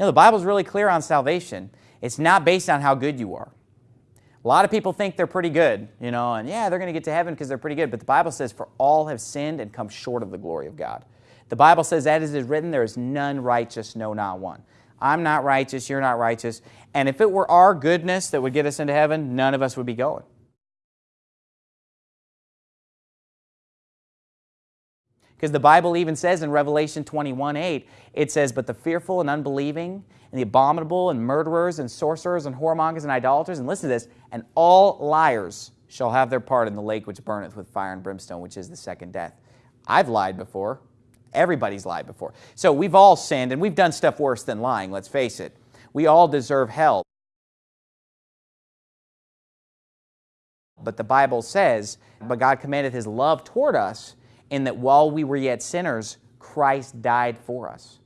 know, the Bible's really clear on salvation. It's not based on how good you are. A lot of people think they're pretty good, you know, and yeah, they're going to get to heaven because they're pretty good. But the Bible says, for all have sinned and come short of the glory of God. The Bible says, as it is written, there is none righteous, no, not one. I'm not righteous, you're not righteous. And if it were our goodness that would get us into heaven, none of us would be going. Because the Bible even says in Revelation 21, 8, it says, But the fearful and unbelieving and the abominable and murderers and sorcerers and whoremongers and idolaters, and listen to this, and all liars shall have their part in the lake which burneth with fire and brimstone, which is the second death. I've lied before. Everybody's lied before. So we've all sinned, and we've done stuff worse than lying, let's face it. We all deserve hell. But the Bible says, but God commanded His love toward us in that while we were yet sinners, Christ died for us.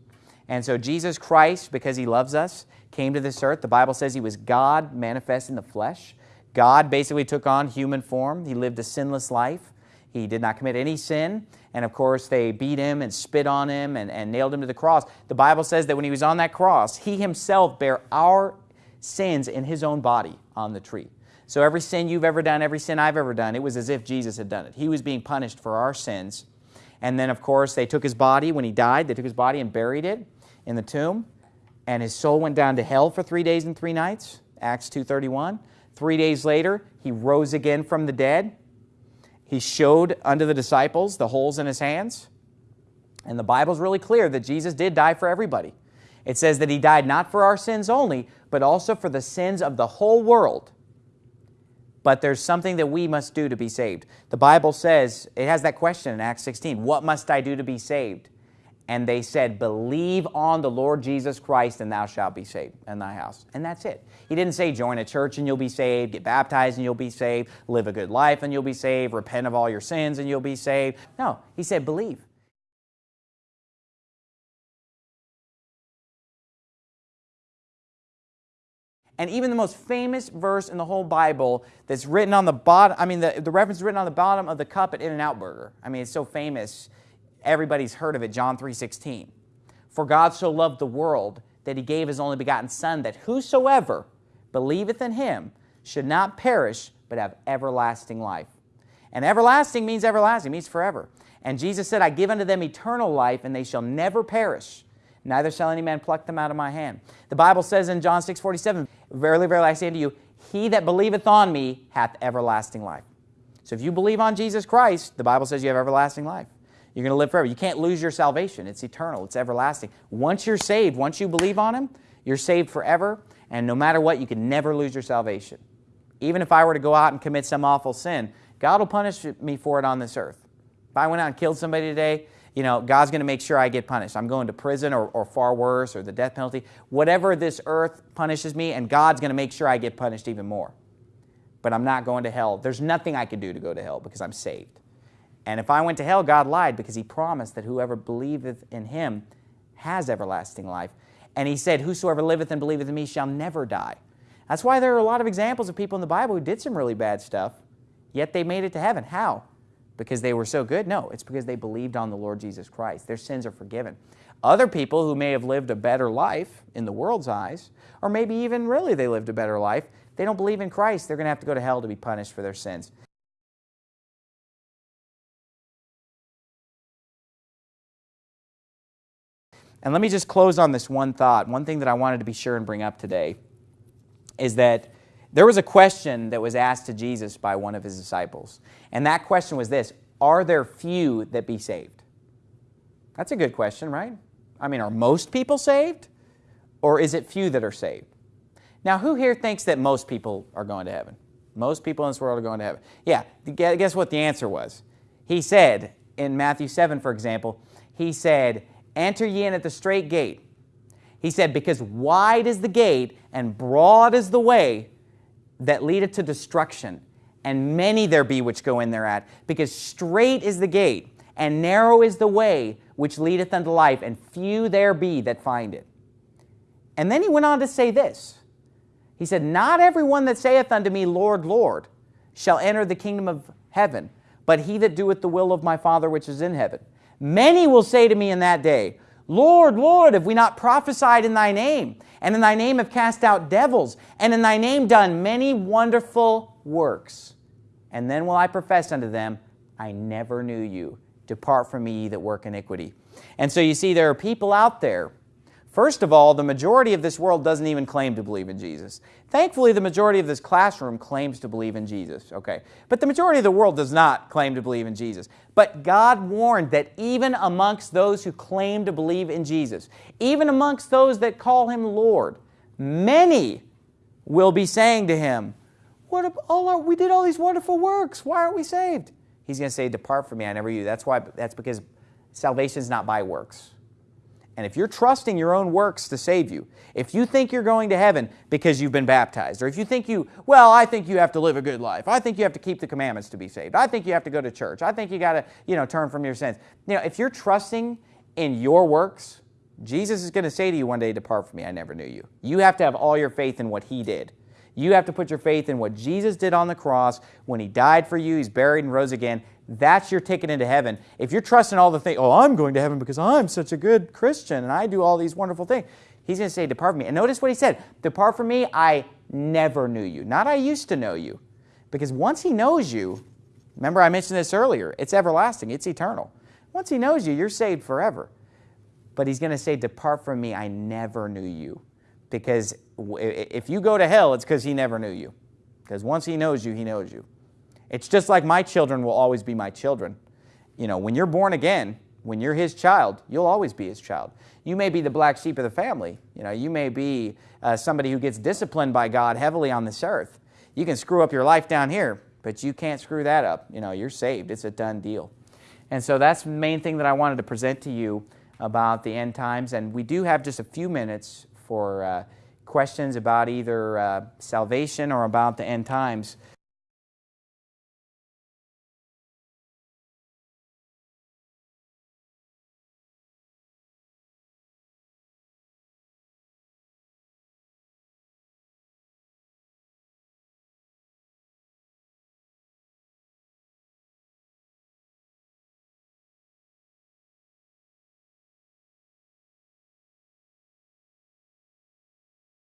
And so Jesus Christ, because He loves us, came to this earth. The Bible says He was God manifest in the flesh. God basically took on human form. He lived a sinless life. He did not commit any sin. And of course, they beat him and spit on him and, and nailed him to the cross. The Bible says that when he was on that cross, he himself bare our sins in his own body on the tree. So every sin you've ever done, every sin I've ever done, it was as if Jesus had done it. He was being punished for our sins. And then, of course, they took his body when he died. They took his body and buried it in the tomb. And his soul went down to hell for three days and three nights, Acts 2.31. Three days later, he rose again from the dead. He showed unto the disciples the holes in his hands. And the Bible's really clear that Jesus did die for everybody. It says that he died not for our sins only, but also for the sins of the whole world but there's something that we must do to be saved. The Bible says, it has that question in Acts 16, what must I do to be saved? And they said, believe on the Lord Jesus Christ and thou shalt be saved in thy house. And that's it. He didn't say join a church and you'll be saved, get baptized and you'll be saved, live a good life and you'll be saved, repent of all your sins and you'll be saved. No, he said believe. And even the most famous verse in the whole Bible that's written on the bottom, I mean, the, the reference is written on the bottom of the cup at In-N-Out Burger. I mean, it's so famous, everybody's heard of it, John 3.16. For God so loved the world that he gave his only begotten Son, that whosoever believeth in him should not perish, but have everlasting life. And everlasting means everlasting, means forever. And Jesus said, I give unto them eternal life, and they shall never perish, neither shall any man pluck them out of my hand. The Bible says in John 6, 47, Verily, verily, I say unto you, he that believeth on me hath everlasting life. So if you believe on Jesus Christ, the Bible says you have everlasting life. You're going to live forever. You can't lose your salvation. It's eternal. It's everlasting. Once you're saved, once you believe on Him, you're saved forever. And no matter what, you can never lose your salvation. Even if I were to go out and commit some awful sin, God will punish me for it on this earth. If I went out and killed somebody today, you know, God's going to make sure I get punished. I'm going to prison or, or far worse or the death penalty. Whatever this earth punishes me, and God's going to make sure I get punished even more. But I'm not going to hell. There's nothing I can do to go to hell because I'm saved. And if I went to hell, God lied because he promised that whoever believeth in him has everlasting life. And he said, whosoever liveth and believeth in me shall never die. That's why there are a lot of examples of people in the Bible who did some really bad stuff, yet they made it to heaven. How? Because they were so good? No, it's because they believed on the Lord Jesus Christ. Their sins are forgiven. Other people who may have lived a better life in the world's eyes, or maybe even really they lived a better life, they don't believe in Christ. They're going to have to go to hell to be punished for their sins. And let me just close on this one thought. One thing that I wanted to be sure and bring up today is that there was a question that was asked to Jesus by one of his disciples. And that question was this, are there few that be saved? That's a good question, right? I mean, are most people saved? Or is it few that are saved? Now, who here thinks that most people are going to heaven? Most people in this world are going to heaven. Yeah, guess what the answer was? He said, in Matthew 7, for example, he said, enter ye in at the strait gate. He said, because wide is the gate and broad is the way that leadeth to destruction, and many there be which go in thereat. Because strait is the gate, and narrow is the way which leadeth unto life, and few there be that find it. And then he went on to say this. He said, Not every one that saith unto me, Lord, Lord, shall enter the kingdom of heaven, but he that doeth the will of my Father which is in heaven. Many will say to me in that day, Lord, Lord, have we not prophesied in thy name? And in thy name have cast out devils, and in thy name done many wonderful works. And then will I profess unto them, I never knew you. Depart from me, ye that work iniquity. And so you see, there are people out there. First of all, the majority of this world doesn't even claim to believe in Jesus. Thankfully, the majority of this classroom claims to believe in Jesus, okay? But the majority of the world does not claim to believe in Jesus. But God warned that even amongst those who claim to believe in Jesus, even amongst those that call Him Lord, many will be saying to Him, what all we did all these wonderful works. Why aren't we saved? He's going to say, depart from me, I never knew you. That's why. That's because salvation is not by works. And if you're trusting your own works to save you, if you think you're going to heaven because you've been baptized, or if you think you, well, I think you have to live a good life. I think you have to keep the commandments to be saved. I think you have to go to church. I think you got to, you know, turn from your sins. You know, if you're trusting in your works, Jesus is going to say to you one day, depart from me, I never knew you. You have to have all your faith in what he did. You have to put your faith in what Jesus did on the cross when he died for you, he's buried and rose again. That's your ticket into heaven. If you're trusting all the things, oh, I'm going to heaven because I'm such a good Christian and I do all these wonderful things. He's going to say, depart from me. And notice what he said, depart from me, I never knew you. Not I used to know you. Because once he knows you, remember I mentioned this earlier, it's everlasting, it's eternal. Once he knows you, you're saved forever. But he's going to say, depart from me, I never knew you. Because if you go to hell, it's because he never knew you. Because once he knows you, he knows you. It's just like my children will always be my children. You know, when you're born again, when you're his child, you'll always be his child. You may be the black sheep of the family. You know, you may be uh, somebody who gets disciplined by God heavily on this earth. You can screw up your life down here, but you can't screw that up. You know, you're saved. It's a done deal. And so that's the main thing that I wanted to present to you about the end times. And we do have just a few minutes for uh, questions about either uh, salvation or about the end times.